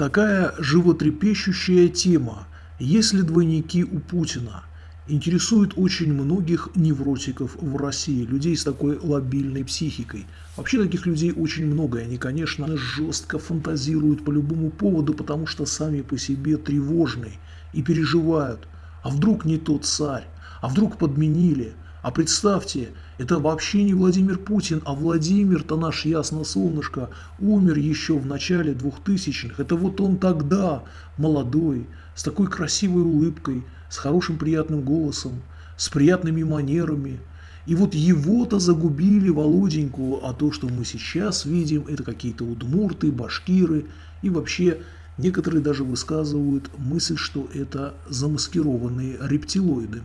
Такая животрепещущая тема, есть ли двойники у Путина, интересует очень многих невротиков в России, людей с такой лобильной психикой. Вообще таких людей очень много, и они, конечно, жестко фантазируют по любому поводу, потому что сами по себе тревожны и переживают. А вдруг не тот царь? А вдруг подменили? А представьте, это вообще не Владимир Путин, а Владимир-то наш ясно солнышко умер еще в начале 2000-х. Это вот он тогда, молодой, с такой красивой улыбкой, с хорошим приятным голосом, с приятными манерами. И вот его-то загубили, Володеньку, а то, что мы сейчас видим, это какие-то удмурты, башкиры и вообще некоторые даже высказывают мысль, что это замаскированные рептилоиды.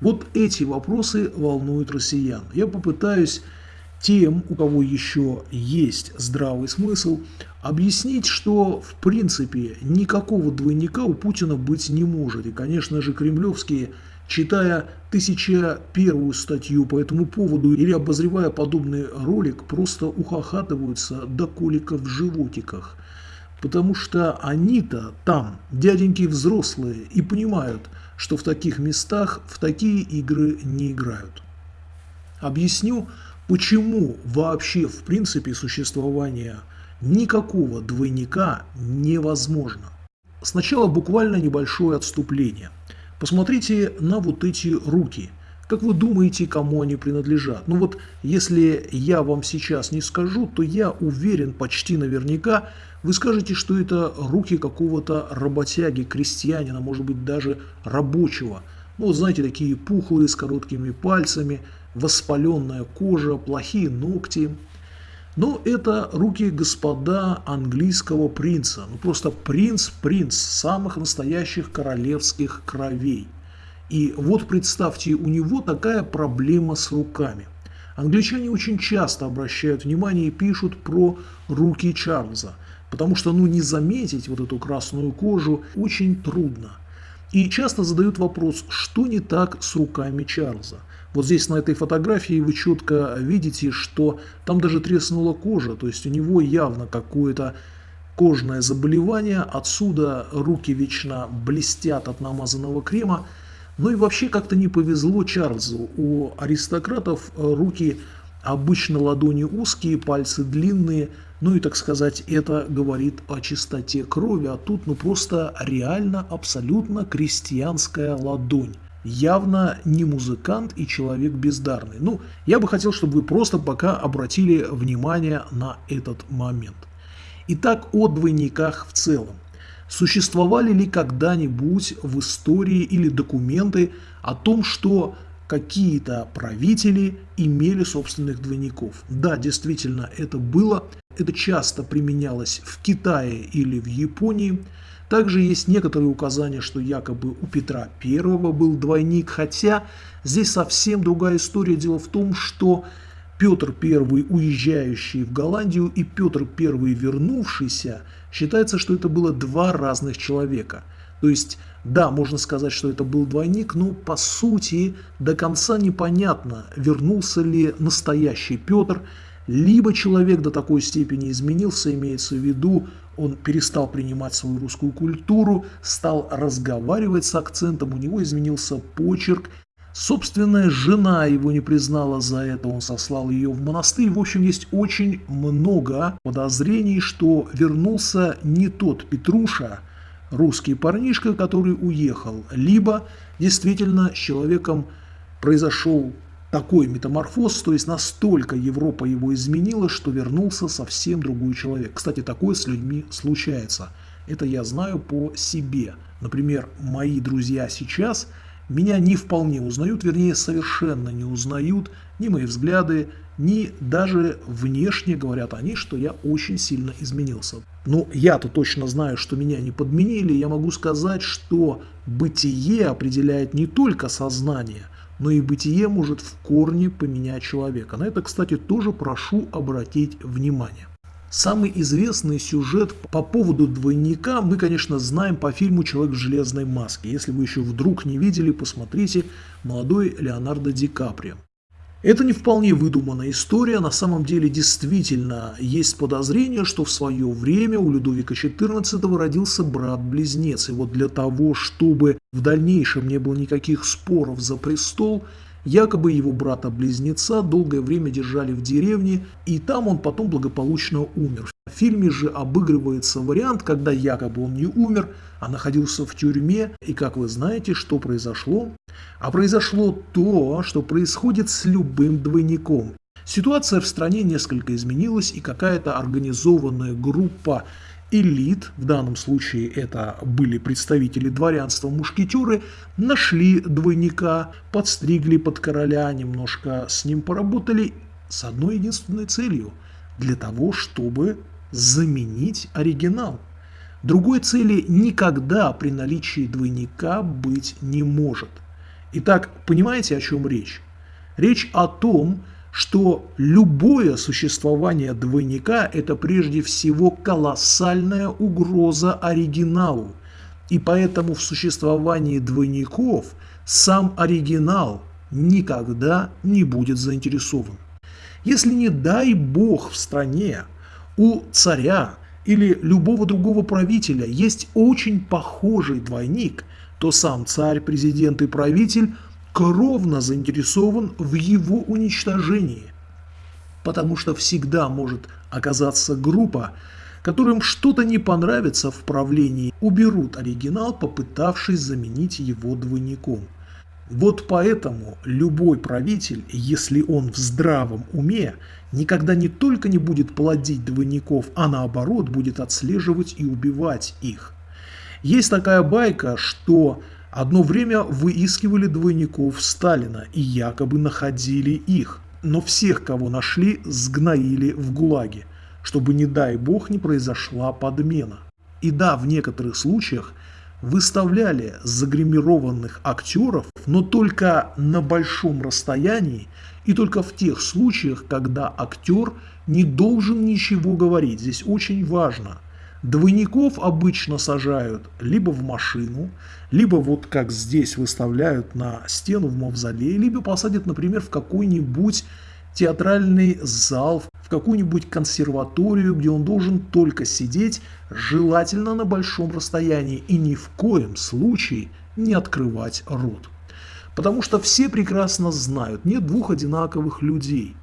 Вот эти вопросы волнуют россиян. Я попытаюсь тем, у кого еще есть здравый смысл, объяснить, что в принципе никакого двойника у Путина быть не может. И, конечно же, кремлевские, читая тысяча первую статью по этому поводу или обозревая подобный ролик, просто ухахатываются до коликов в животиках. Потому что они-то там, дяденьки взрослые, и понимают – что в таких местах в такие игры не играют. Объясню, почему вообще в принципе существование никакого двойника невозможно. Сначала буквально небольшое отступление. Посмотрите на вот эти руки. Как вы думаете, кому они принадлежат? Ну вот, если я вам сейчас не скажу, то я уверен почти наверняка, вы скажете, что это руки какого-то работяги, крестьянина, может быть даже рабочего. Ну, вот знаете, такие пухлые, с короткими пальцами, воспаленная кожа, плохие ногти. Но это руки господа английского принца. Ну, просто принц-принц самых настоящих королевских кровей. И вот представьте, у него такая проблема с руками. Англичане очень часто обращают внимание и пишут про руки Чарльза – Потому что ну, не заметить вот эту красную кожу очень трудно. И часто задают вопрос, что не так с руками Чарльза. Вот здесь на этой фотографии вы четко видите, что там даже треснула кожа, то есть у него явно какое-то кожное заболевание, отсюда руки вечно блестят от намазанного крема. Ну и вообще как-то не повезло Чарльзу. У аристократов руки обычно ладони узкие, пальцы длинные – ну и, так сказать, это говорит о чистоте крови, а тут ну просто реально абсолютно крестьянская ладонь. Явно не музыкант и человек бездарный. Ну, я бы хотел, чтобы вы просто пока обратили внимание на этот момент. Итак, о двойниках в целом. Существовали ли когда-нибудь в истории или документы о том, что какие-то правители имели собственных двойников? Да, действительно, это было. Это часто применялось в Китае или в Японии. Также есть некоторые указания, что якобы у Петра I был двойник, хотя здесь совсем другая история. Дело в том, что Петр I, уезжающий в Голландию, и Петр I, вернувшийся, считается, что это было два разных человека. То есть, да, можно сказать, что это был двойник, но по сути до конца непонятно, вернулся ли настоящий Петр, либо человек до такой степени изменился, имеется в виду, он перестал принимать свою русскую культуру, стал разговаривать с акцентом, у него изменился почерк. Собственная жена его не признала за это, он сослал ее в монастырь. В общем, есть очень много подозрений, что вернулся не тот Петруша, русский парнишка, который уехал, либо действительно с человеком произошел такой метаморфоз, то есть настолько Европа его изменила, что вернулся совсем другой человек. Кстати, такое с людьми случается. Это я знаю по себе. Например, мои друзья сейчас меня не вполне узнают, вернее, совершенно не узнают ни мои взгляды, ни даже внешне говорят они, что я очень сильно изменился. Но я-то точно знаю, что меня не подменили, я могу сказать, что бытие определяет не только сознание – но и бытие может в корне поменять человека. На это, кстати, тоже прошу обратить внимание. Самый известный сюжет по поводу двойника мы, конечно, знаем по фильму «Человек в железной маске». Если вы еще вдруг не видели, посмотрите «Молодой Леонардо Ди Каприо». Это не вполне выдуманная история, на самом деле действительно есть подозрение, что в свое время у Людовика XIV родился брат-близнец, и вот для того, чтобы в дальнейшем не было никаких споров за престол, якобы его брата-близнеца долгое время держали в деревне, и там он потом благополучно умер. В фильме же обыгрывается вариант, когда якобы он не умер, а находился в тюрьме, и как вы знаете, что произошло? А произошло то, что происходит с любым двойником. Ситуация в стране несколько изменилась, и какая-то организованная группа элит, в данном случае это были представители дворянства, мушкетеры, нашли двойника, подстригли под короля, немножко с ним поработали с одной единственной целью – для того, чтобы заменить оригинал. Другой цели никогда при наличии двойника быть не может. Итак, понимаете, о чем речь? Речь о том, что любое существование двойника – это прежде всего колоссальная угроза оригиналу. И поэтому в существовании двойников сам оригинал никогда не будет заинтересован. Если не дай бог в стране у царя или любого другого правителя есть очень похожий двойник, то сам царь, президент и правитель кровно заинтересован в его уничтожении. Потому что всегда может оказаться группа, которым что-то не понравится в правлении, уберут оригинал, попытавшись заменить его двойником. Вот поэтому любой правитель, если он в здравом уме, никогда не только не будет плодить двойников, а наоборот будет отслеживать и убивать их. Есть такая байка, что одно время выискивали двойников Сталина и якобы находили их, но всех, кого нашли, сгноили в ГУЛАГе, чтобы, не дай бог, не произошла подмена. И да, в некоторых случаях выставляли загримированных актеров, но только на большом расстоянии и только в тех случаях, когда актер не должен ничего говорить. Здесь очень важно. Двойников обычно сажают либо в машину, либо вот как здесь выставляют на стену в мавзолее, либо посадят, например, в какой-нибудь театральный зал, в какую-нибудь консерваторию, где он должен только сидеть, желательно на большом расстоянии и ни в коем случае не открывать рот. Потому что все прекрасно знают, нет двух одинаковых людей.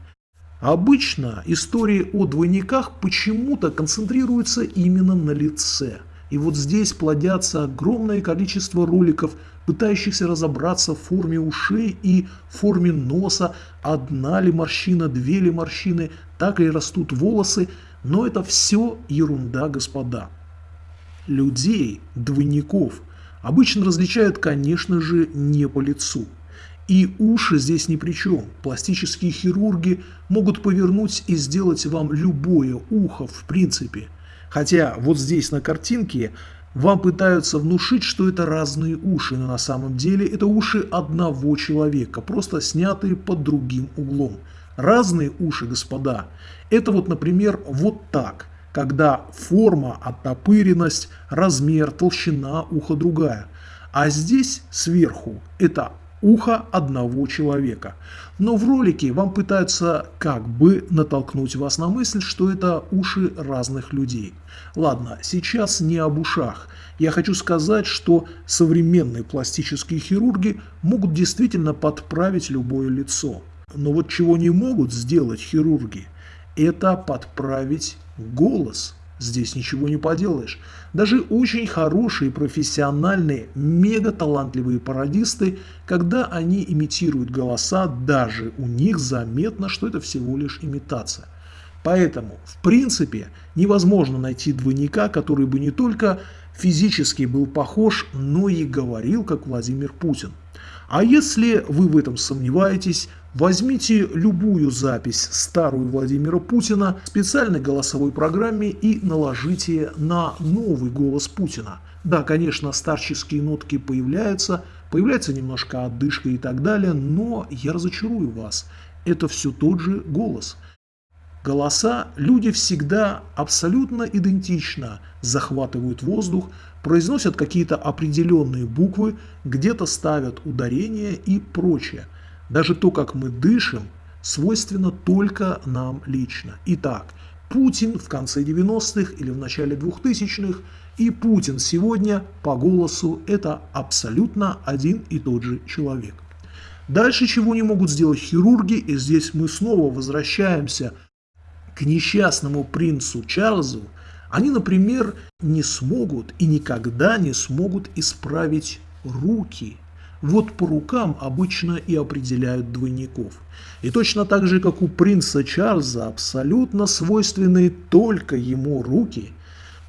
Обычно истории о двойниках почему-то концентрируются именно на лице. И вот здесь плодятся огромное количество роликов пытающихся разобраться в форме ушей и форме носа, одна ли морщина, две ли морщины, так ли растут волосы, но это все ерунда, господа. Людей, двойников, обычно различают, конечно же, не по лицу. И уши здесь ни при чем. Пластические хирурги могут повернуть и сделать вам любое ухо в принципе. Хотя вот здесь на картинке вам пытаются внушить, что это разные уши, но на самом деле это уши одного человека, просто снятые под другим углом. Разные уши, господа, это вот, например, вот так, когда форма, оттопыренность, размер, толщина уха другая. А здесь сверху это ухо одного человека. Но в ролике вам пытаются как бы натолкнуть вас на мысль, что это уши разных людей. Ладно, сейчас не об ушах. Я хочу сказать, что современные пластические хирурги могут действительно подправить любое лицо. Но вот чего не могут сделать хирурги, это подправить голос. Здесь ничего не поделаешь. Даже очень хорошие, профессиональные, мега талантливые пародисты, когда они имитируют голоса, даже у них заметно, что это всего лишь имитация. Поэтому, в принципе, невозможно найти двойника, который бы не только физически был похож, но и говорил, как Владимир Путин. А если вы в этом сомневаетесь, возьмите любую запись старую Владимира Путина в специальной голосовой программе и наложите на новый голос Путина. Да, конечно, старческие нотки появляются, появляется немножко отдышка и так далее, но я разочарую вас, это все тот же голос. Голоса люди всегда абсолютно идентично захватывают воздух, произносят какие-то определенные буквы, где-то ставят ударения и прочее. Даже то, как мы дышим, свойственно только нам лично. Итак, Путин в конце 90-х или в начале 2000-х и Путин сегодня по голосу это абсолютно один и тот же человек. Дальше чего не могут сделать хирурги, и здесь мы снова возвращаемся к несчастному принцу Чарльзу, они, например, не смогут и никогда не смогут исправить руки. Вот по рукам обычно и определяют двойников. И точно так же, как у принца Чарльза абсолютно свойственны только ему руки,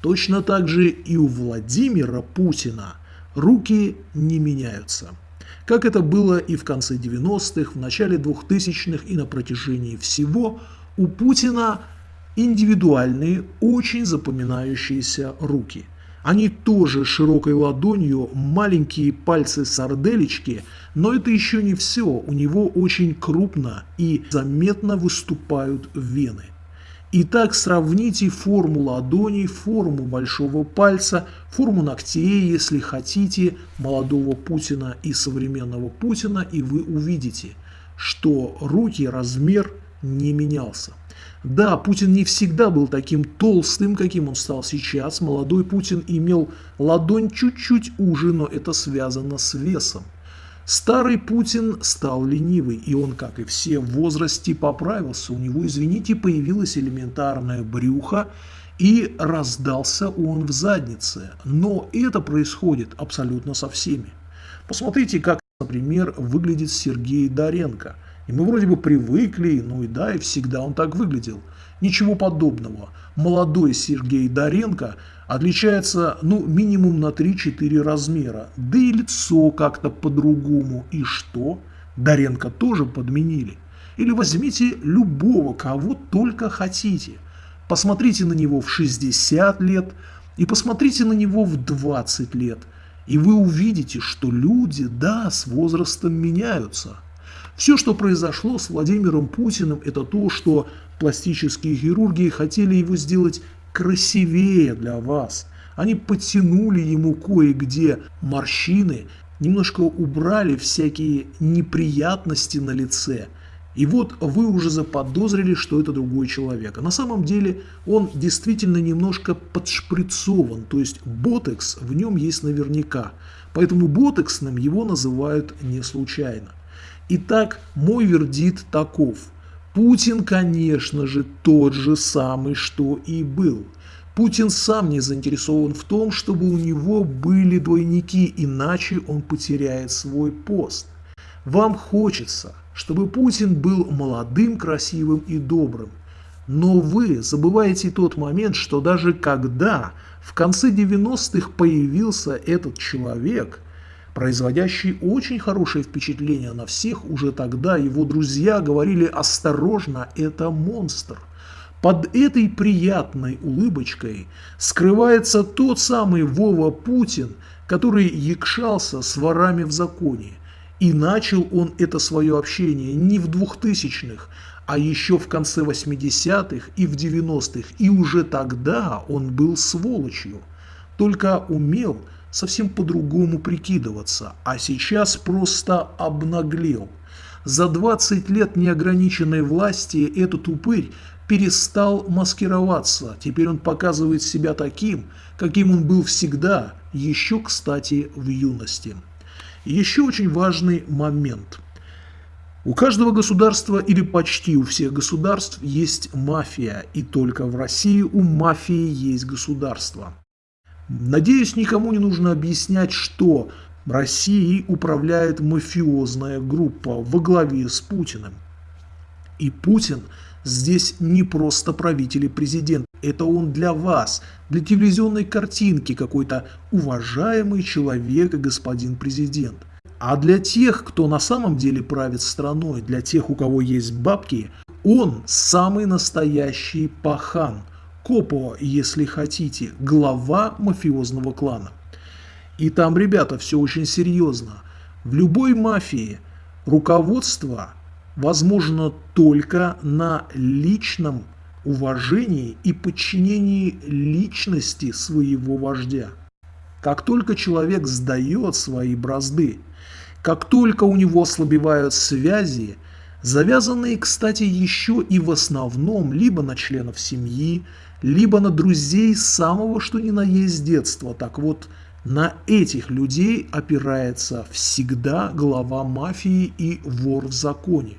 точно так же и у Владимира Путина руки не меняются как это было и в конце 90-х, в начале 2000-х и на протяжении всего, у Путина индивидуальные, очень запоминающиеся руки. Они тоже широкой ладонью, маленькие пальцы сарделечки, но это еще не все, у него очень крупно и заметно выступают вены. Итак, сравните форму ладоней, форму большого пальца, форму ногтей, если хотите, молодого Путина и современного Путина, и вы увидите, что руки, размер не менялся. Да, Путин не всегда был таким толстым, каким он стал сейчас. Молодой Путин имел ладонь чуть-чуть уже, но это связано с весом. Старый Путин стал ленивый, и он, как и все в возрасте, поправился. У него, извините, появилось элементарное брюхо, и раздался он в заднице. Но это происходит абсолютно со всеми. Посмотрите, как, например, выглядит Сергей Доренко. И мы вроде бы привыкли, ну и да, и всегда он так выглядел. Ничего подобного. Молодой Сергей Доренко – отличается ну минимум на 3-4 размера. Да и лицо как-то по-другому. И что? Доренко тоже подменили. Или возьмите любого, кого только хотите. Посмотрите на него в 60 лет и посмотрите на него в 20 лет. И вы увидите, что люди, да, с возрастом меняются. Все, что произошло с Владимиром Путиным, это то, что пластические хирурги хотели его сделать красивее для вас. Они подтянули ему кое-где морщины, немножко убрали всякие неприятности на лице. И вот вы уже заподозрили, что это другой человек. А на самом деле он действительно немножко подшприцован, то есть ботекс в нем есть наверняка. Поэтому ботексным его называют не случайно. Итак, мой вердикт таков – Путин, конечно же, тот же самый, что и был. Путин сам не заинтересован в том, чтобы у него были двойники, иначе он потеряет свой пост. Вам хочется, чтобы Путин был молодым, красивым и добрым. Но вы забываете тот момент, что даже когда в конце 90-х появился этот человек – производящий очень хорошее впечатление на всех, уже тогда его друзья говорили «осторожно, это монстр». Под этой приятной улыбочкой скрывается тот самый Вова Путин, который якшался с ворами в законе. И начал он это свое общение не в 2000-х, а еще в конце 80-х и в 90-х. И уже тогда он был сволочью, только умел – совсем по-другому прикидываться, а сейчас просто обнаглел. За 20 лет неограниченной власти этот упырь перестал маскироваться, теперь он показывает себя таким, каким он был всегда, еще, кстати, в юности. Еще очень важный момент. У каждого государства или почти у всех государств есть мафия, и только в России у мафии есть государство. Надеюсь, никому не нужно объяснять, что Россией управляет мафиозная группа во главе с Путиным. И Путин здесь не просто правитель и президент. Это он для вас, для телевизионной картинки какой-то уважаемый человек и господин президент. А для тех, кто на самом деле правит страной, для тех, у кого есть бабки, он самый настоящий пахан – Копо, если хотите, глава мафиозного клана. И там, ребята, все очень серьезно. В любой мафии руководство возможно только на личном уважении и подчинении личности своего вождя. Как только человек сдает свои бразды, как только у него ослабевают связи, завязанные, кстати, еще и в основном либо на членов семьи, либо на друзей самого что ни на есть детства. Так вот, на этих людей опирается всегда глава мафии и вор в законе.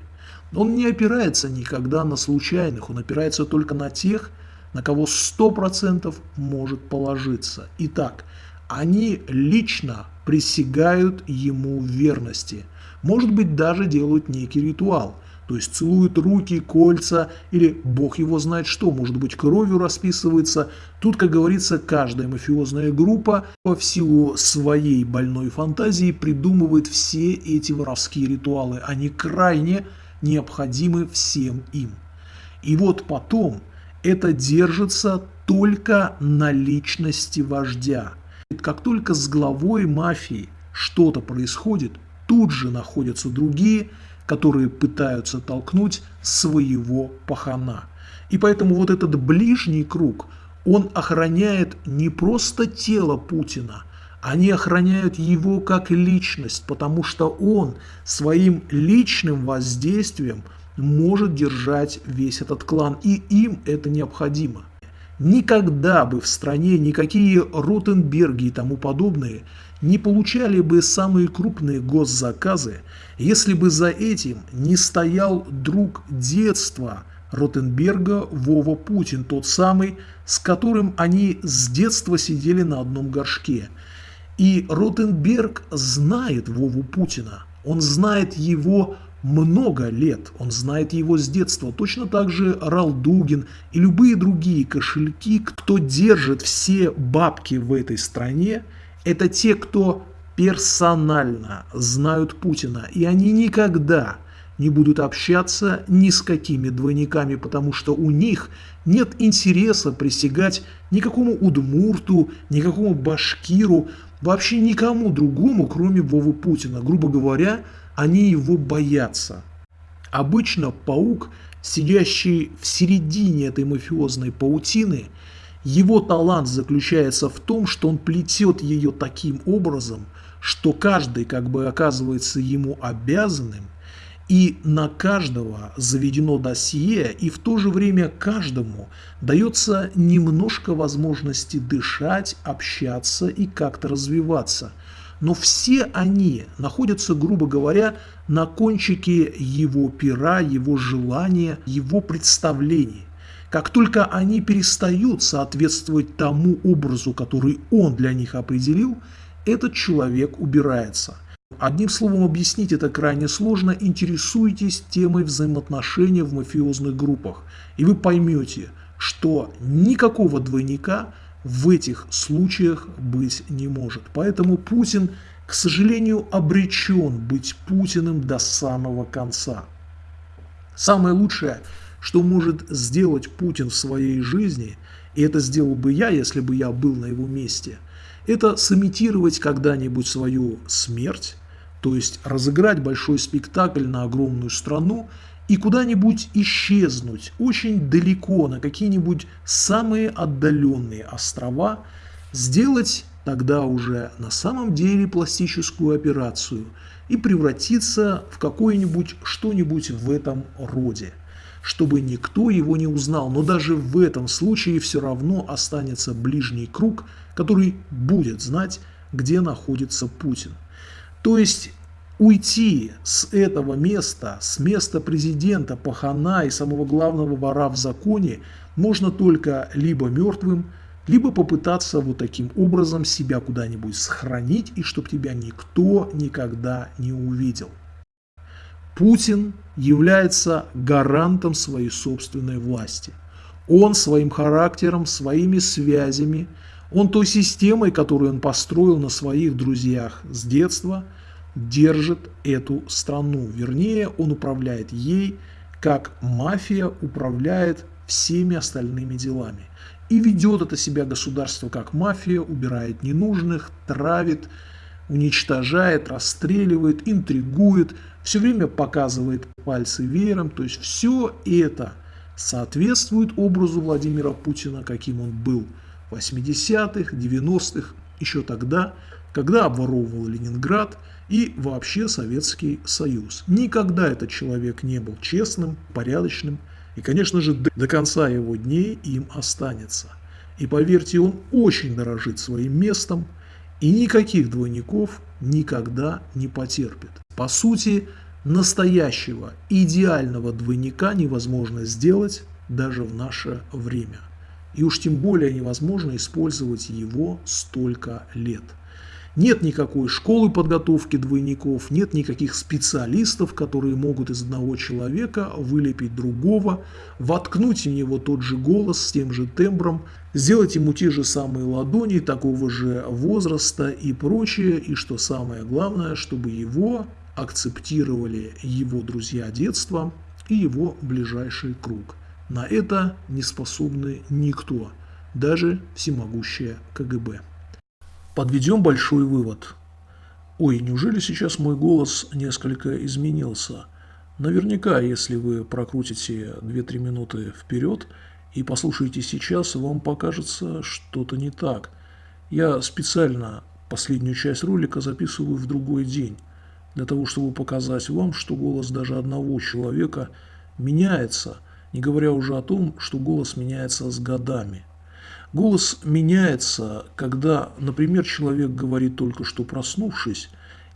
Он не опирается никогда на случайных, он опирается только на тех, на кого 100% может положиться. Итак, они лично присягают ему верности. Может быть, даже делают некий ритуал – то есть целуют руки, кольца или бог его знает что, может быть кровью расписывается. Тут, как говорится, каждая мафиозная группа по силу своей больной фантазии придумывает все эти воровские ритуалы. Они крайне необходимы всем им. И вот потом это держится только на личности вождя. Как только с главой мафии что-то происходит, тут же находятся другие, которые пытаются толкнуть своего пахана. И поэтому вот этот ближний круг, он охраняет не просто тело Путина, они охраняют его как личность, потому что он своим личным воздействием может держать весь этот клан, и им это необходимо. Никогда бы в стране никакие Ротенберги и тому подобные не получали бы самые крупные госзаказы, если бы за этим не стоял друг детства Ротенберга Вова Путин, тот самый, с которым они с детства сидели на одном горшке. И Ротенберг знает Вову Путина, он знает его много лет, он знает его с детства. Точно так же Ралдугин и любые другие кошельки, кто держит все бабки в этой стране – это те, кто персонально знают Путина, и они никогда не будут общаться ни с какими двойниками, потому что у них нет интереса присягать никакому удмурту, никакому башкиру, вообще никому другому, кроме Вовы Путина. Грубо говоря, они его боятся. Обычно паук, сидящий в середине этой мафиозной паутины – его талант заключается в том, что он плетет ее таким образом, что каждый как бы оказывается ему обязанным, и на каждого заведено досье, и в то же время каждому дается немножко возможности дышать, общаться и как-то развиваться. Но все они находятся, грубо говоря, на кончике его пера, его желания, его представлений. Как только они перестают соответствовать тому образу, который он для них определил, этот человек убирается. Одним словом, объяснить это крайне сложно. Интересуйтесь темой взаимоотношений в мафиозных группах, и вы поймете, что никакого двойника в этих случаях быть не может. Поэтому Путин, к сожалению, обречен быть Путиным до самого конца. Самое лучшее – что может сделать Путин в своей жизни, и это сделал бы я, если бы я был на его месте, это сымитировать когда-нибудь свою смерть, то есть разыграть большой спектакль на огромную страну и куда-нибудь исчезнуть очень далеко на какие-нибудь самые отдаленные острова, сделать тогда уже на самом деле пластическую операцию и превратиться в какое-нибудь что-нибудь в этом роде чтобы никто его не узнал. Но даже в этом случае все равно останется ближний круг, который будет знать, где находится Путин. То есть уйти с этого места, с места президента, пахана и самого главного вора в законе можно только либо мертвым, либо попытаться вот таким образом себя куда-нибудь сохранить, и чтобы тебя никто никогда не увидел. Путин является гарантом своей собственной власти. Он своим характером, своими связями, он той системой, которую он построил на своих друзьях с детства, держит эту страну. Вернее, он управляет ей, как мафия управляет всеми остальными делами. И ведет это себя государство как мафия, убирает ненужных, травит, уничтожает, расстреливает, интригует – все время показывает пальцы веером, то есть все это соответствует образу Владимира Путина, каким он был 80-х, 90-х, еще тогда, когда обворовывал Ленинград и вообще Советский Союз. Никогда этот человек не был честным, порядочным, и, конечно же, до конца его дней им останется. И поверьте, он очень дорожит своим местом, и никаких двойников никогда не потерпит. По сути, настоящего, идеального двойника невозможно сделать даже в наше время. И уж тем более невозможно использовать его столько лет. Нет никакой школы подготовки двойников, нет никаких специалистов, которые могут из одного человека вылепить другого, воткнуть в него тот же голос с тем же тембром, сделать ему те же самые ладони, такого же возраста и прочее. И что самое главное, чтобы его акцептировали его друзья детства и его ближайший круг. На это не способны никто, даже всемогущее КГБ. Подведем большой вывод. Ой, неужели сейчас мой голос несколько изменился? Наверняка, если вы прокрутите 2-3 минуты вперед и послушаете сейчас, вам покажется что-то не так. Я специально последнюю часть ролика записываю в другой день, для того, чтобы показать вам, что голос даже одного человека меняется – не говоря уже о том, что голос меняется с годами. Голос меняется, когда, например, человек говорит только что проснувшись,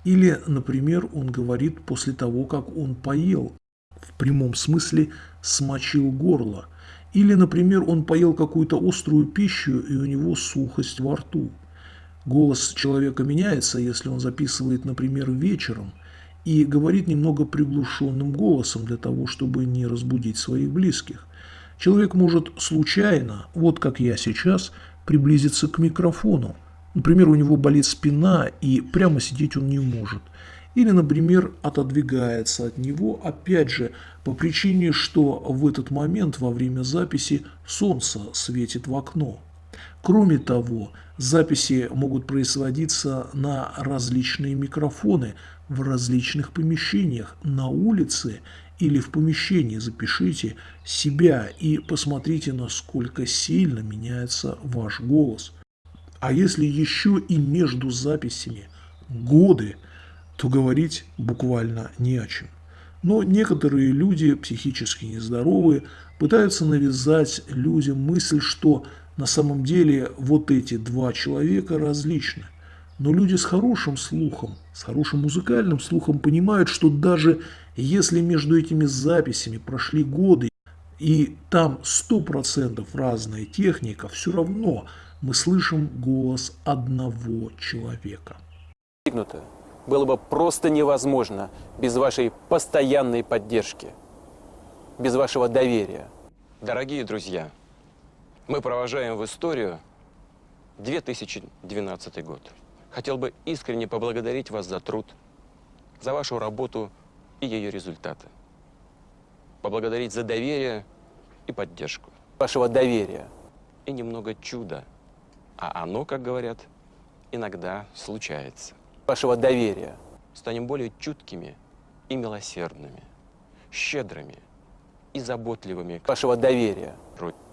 или, например, он говорит после того, как он поел, в прямом смысле смочил горло, или, например, он поел какую-то острую пищу и у него сухость во рту. Голос человека меняется, если он записывает, например, вечером – и говорит немного приглушенным голосом для того, чтобы не разбудить своих близких. Человек может случайно, вот как я сейчас, приблизиться к микрофону. Например, у него болит спина и прямо сидеть он не может. Или, например, отодвигается от него, опять же, по причине, что в этот момент во время записи солнце светит в окно. Кроме того, записи могут производиться на различные микрофоны в различных помещениях, на улице или в помещении. Запишите себя и посмотрите, насколько сильно меняется ваш голос. А если еще и между записями годы, то говорить буквально не о чем. Но некоторые люди, психически нездоровые, пытаются навязать людям мысль, что на самом деле вот эти два человека различны. Но люди с хорошим слухом, с хорошим музыкальным слухом понимают, что даже если между этими записями прошли годы, и там 100% разная техника, все равно мы слышим голос одного человека. Было бы просто невозможно без вашей постоянной поддержки, без вашего доверия. Дорогие друзья, мы провожаем в историю 2012 год. Хотел бы искренне поблагодарить вас за труд, за вашу работу и ее результаты. Поблагодарить за доверие и поддержку. Вашего доверия. И немного чуда. А оно, как говорят, иногда случается. Вашего доверия. Станем более чуткими и милосердными, щедрыми и заботливыми. Вашего доверия.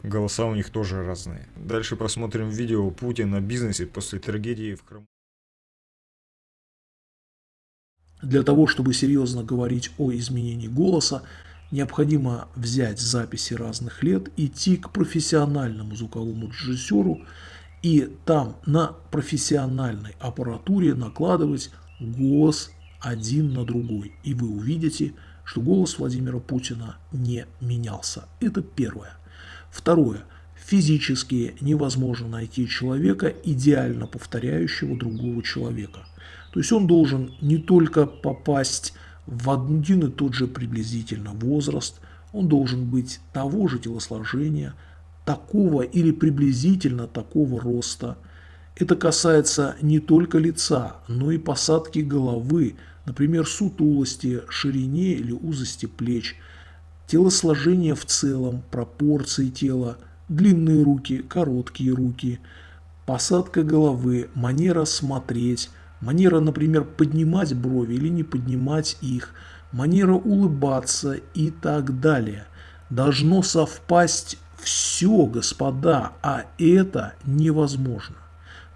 Голоса у них тоже разные. Дальше посмотрим видео Путина о бизнесе после трагедии в Крыму. Для того, чтобы серьезно говорить о изменении голоса, необходимо взять записи разных лет, идти к профессиональному звуковому режиссеру и там на профессиональной аппаратуре накладывать голос один на другой. И вы увидите, что голос Владимира Путина не менялся. Это первое. Второе. Физически невозможно найти человека, идеально повторяющего другого человека. То есть он должен не только попасть в один и тот же приблизительно возраст, он должен быть того же телосложения, такого или приблизительно такого роста. Это касается не только лица, но и посадки головы, например, сутулости, ширине или узости плеч – телосложение в целом, пропорции тела, длинные руки, короткие руки, посадка головы, манера смотреть, манера, например, поднимать брови или не поднимать их, манера улыбаться и так далее. Должно совпасть все, господа, а это невозможно.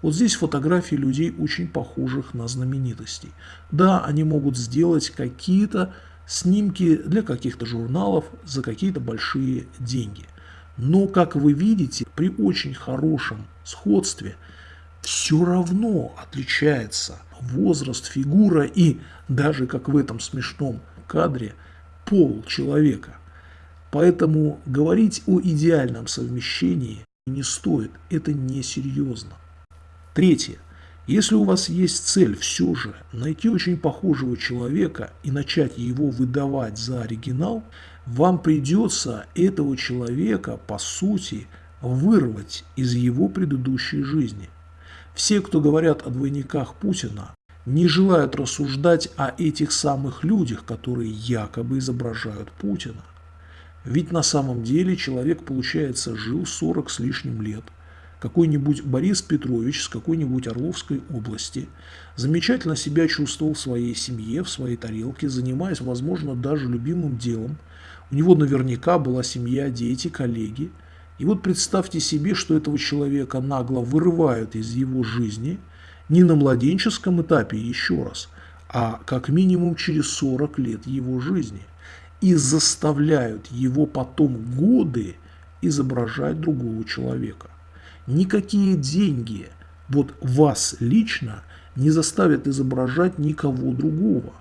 Вот здесь фотографии людей, очень похожих на знаменитостей. Да, они могут сделать какие-то снимки для каких-то журналов за какие-то большие деньги. Но, как вы видите, при очень хорошем сходстве все равно отличается возраст, фигура и даже, как в этом смешном кадре, пол человека. Поэтому говорить о идеальном совмещении не стоит, это несерьезно. Третье. Если у вас есть цель все же найти очень похожего человека и начать его выдавать за оригинал, вам придется этого человека, по сути, вырвать из его предыдущей жизни. Все, кто говорят о двойниках Путина, не желают рассуждать о этих самых людях, которые якобы изображают Путина. Ведь на самом деле человек, получается, жил 40 с лишним лет. Какой-нибудь Борис Петрович с какой-нибудь Орловской области замечательно себя чувствовал в своей семье, в своей тарелке, занимаясь, возможно, даже любимым делом. У него наверняка была семья, дети, коллеги. И вот представьте себе, что этого человека нагло вырывают из его жизни – не на младенческом этапе еще раз, а как минимум через 40 лет его жизни и заставляют его потом годы изображать другого человека. Никакие деньги вот вас лично не заставят изображать никого другого.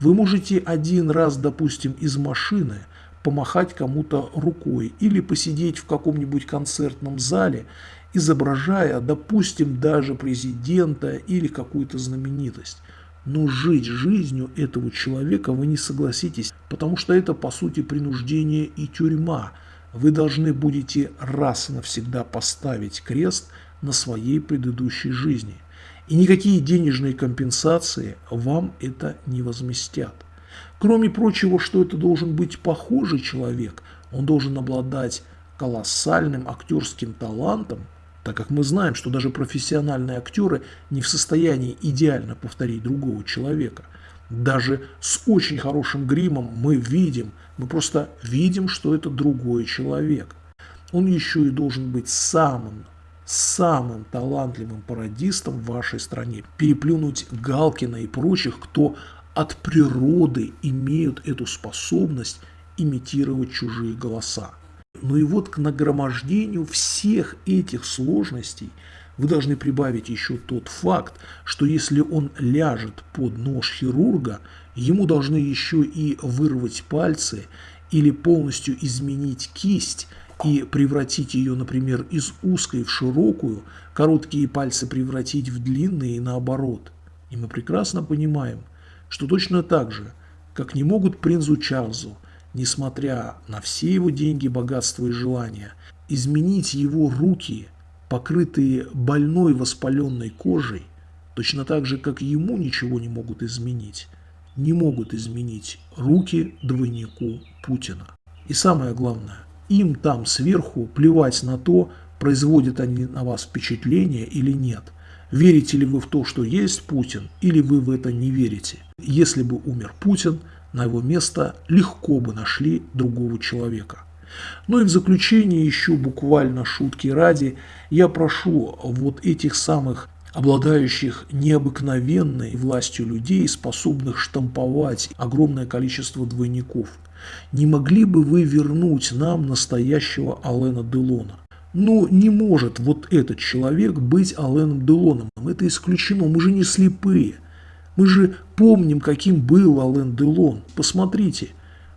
Вы можете один раз, допустим, из машины помахать кому-то рукой или посидеть в каком-нибудь концертном зале изображая, допустим, даже президента или какую-то знаменитость. Но жить жизнью этого человека вы не согласитесь, потому что это по сути принуждение и тюрьма. Вы должны будете раз и навсегда поставить крест на своей предыдущей жизни. И никакие денежные компенсации вам это не возместят. Кроме прочего, что это должен быть похожий человек, он должен обладать колоссальным актерским талантом, так как мы знаем, что даже профессиональные актеры не в состоянии идеально повторить другого человека. Даже с очень хорошим гримом мы видим, мы просто видим, что это другой человек. Он еще и должен быть самым, самым талантливым пародистом в вашей стране. Переплюнуть Галкина и прочих, кто от природы имеют эту способность имитировать чужие голоса. Ну и вот к нагромождению всех этих сложностей вы должны прибавить еще тот факт, что если он ляжет под нож хирурга, ему должны еще и вырвать пальцы или полностью изменить кисть и превратить ее, например, из узкой в широкую, короткие пальцы превратить в длинные и наоборот. И мы прекрасно понимаем, что точно так же, как не могут принцу Чарльзу несмотря на все его деньги, богатство и желания, изменить его руки, покрытые больной воспаленной кожей, точно так же, как ему ничего не могут изменить, не могут изменить руки двойнику Путина. И самое главное, им там сверху плевать на то, производят они на вас впечатление или нет. Верите ли вы в то, что есть Путин, или вы в это не верите? Если бы умер Путин – на его место легко бы нашли другого человека. Ну и в заключение еще буквально шутки ради, я прошу вот этих самых обладающих необыкновенной властью людей, способных штамповать огромное количество двойников. Не могли бы вы вернуть нам настоящего Алена Делона? Ну, не может вот этот человек быть Аленом Делоном. Это исключено, мы же не слепые. Мы же помним, каким был Ален Делон. Посмотрите,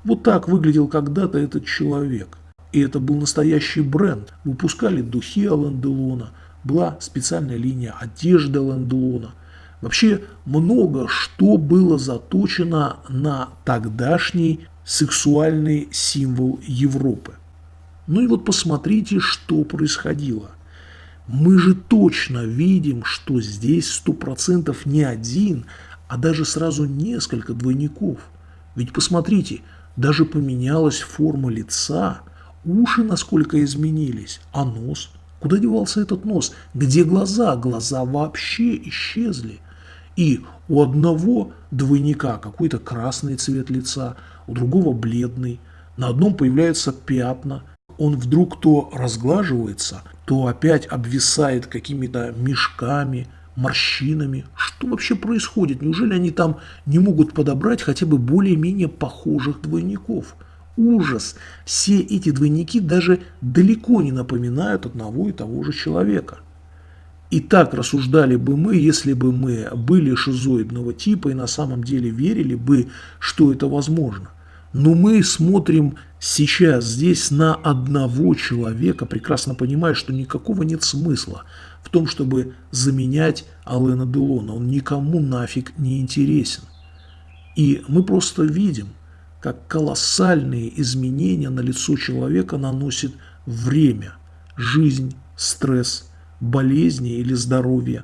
вот так выглядел когда-то этот человек. И это был настоящий бренд. Выпускали духи Ален Делона, была специальная линия одежды Ален Делона. Вообще много что было заточено на тогдашний сексуальный символ Европы. Ну и вот посмотрите, что происходило. Мы же точно видим, что здесь сто процентов не один, а даже сразу несколько двойников. Ведь посмотрите, даже поменялась форма лица, уши насколько изменились, а нос? Куда девался этот нос? Где глаза? Глаза вообще исчезли. И у одного двойника какой-то красный цвет лица, у другого бледный, на одном появляются пятна, он вдруг то разглаживается, то опять обвисает какими-то мешками, морщинами. Что вообще происходит? Неужели они там не могут подобрать хотя бы более-менее похожих двойников? Ужас! Все эти двойники даже далеко не напоминают одного и того же человека. И так рассуждали бы мы, если бы мы были шизоидного типа и на самом деле верили бы, что это возможно. Но мы смотрим сейчас здесь на одного человека, прекрасно понимая, что никакого нет смысла в том, чтобы заменять Алена Делона. Он никому нафиг не интересен. И мы просто видим, как колоссальные изменения на лицо человека наносит время, жизнь, стресс, болезни или здоровье.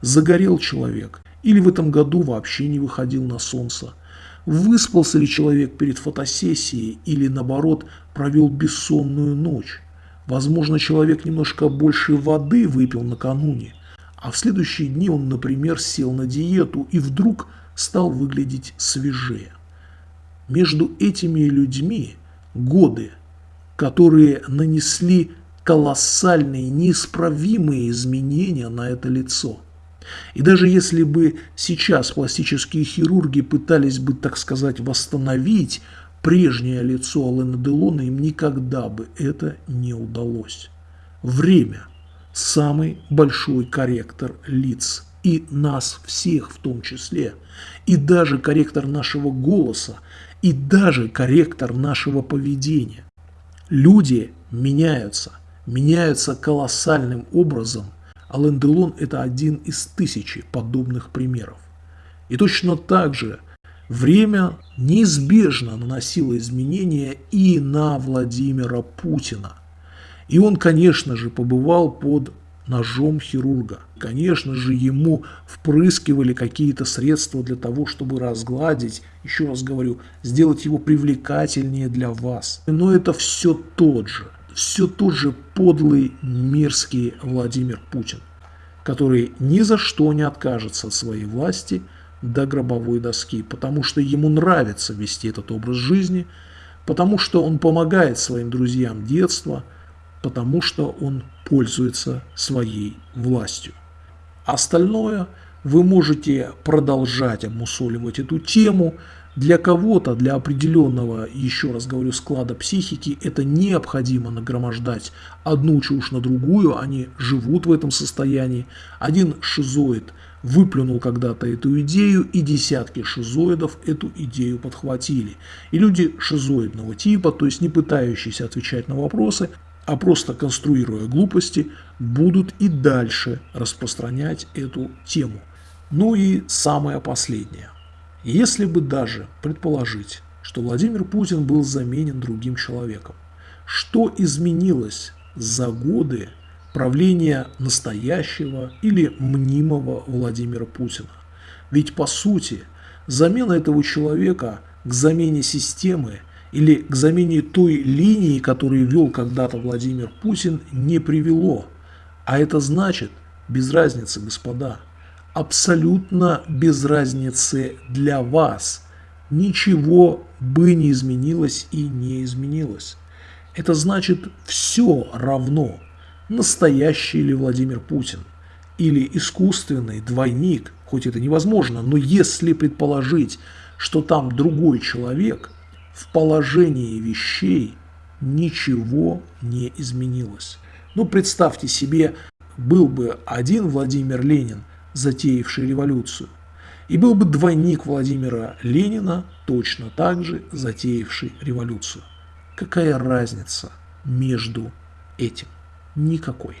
Загорел человек или в этом году вообще не выходил на солнце – Выспался ли человек перед фотосессией или, наоборот, провел бессонную ночь? Возможно, человек немножко больше воды выпил накануне, а в следующие дни он, например, сел на диету и вдруг стал выглядеть свежее. Между этими людьми годы, которые нанесли колоссальные, неисправимые изменения на это лицо – и даже если бы сейчас пластические хирурги пытались бы, так сказать, восстановить прежнее лицо Алена Делона, им никогда бы это не удалось. Время – самый большой корректор лиц. И нас всех в том числе. И даже корректор нашего голоса. И даже корректор нашего поведения. Люди меняются. Меняются колоссальным образом Ален Делон – это один из тысячи подобных примеров. И точно так же время неизбежно наносило изменения и на Владимира Путина. И он, конечно же, побывал под ножом хирурга. Конечно же, ему впрыскивали какие-то средства для того, чтобы разгладить, еще раз говорю, сделать его привлекательнее для вас. Но это все тот же все тот же подлый, мерзкий Владимир Путин, который ни за что не откажется от своей власти до гробовой доски, потому что ему нравится вести этот образ жизни, потому что он помогает своим друзьям детства, потому что он пользуется своей властью. Остальное вы можете продолжать обмусоливать эту тему, для кого-то, для определенного, еще раз говорю, склада психики, это необходимо нагромождать одну чушь на другую, они живут в этом состоянии. Один шизоид выплюнул когда-то эту идею, и десятки шизоидов эту идею подхватили. И люди шизоидного типа, то есть не пытающиеся отвечать на вопросы, а просто конструируя глупости, будут и дальше распространять эту тему. Ну и самое последнее. Если бы даже предположить, что Владимир Путин был заменен другим человеком, что изменилось за годы правления настоящего или мнимого Владимира Путина? Ведь по сути замена этого человека к замене системы или к замене той линии, которую вел когда-то Владимир Путин, не привело. А это значит, без разницы, господа, абсолютно без разницы для вас. Ничего бы не изменилось и не изменилось. Это значит все равно, настоящий ли Владимир Путин или искусственный двойник, хоть это невозможно, но если предположить, что там другой человек, в положении вещей ничего не изменилось. Ну, представьте себе, был бы один Владимир Ленин – затеявший революцию, и был бы двойник Владимира Ленина, точно так же затеявший революцию. Какая разница между этим? Никакой.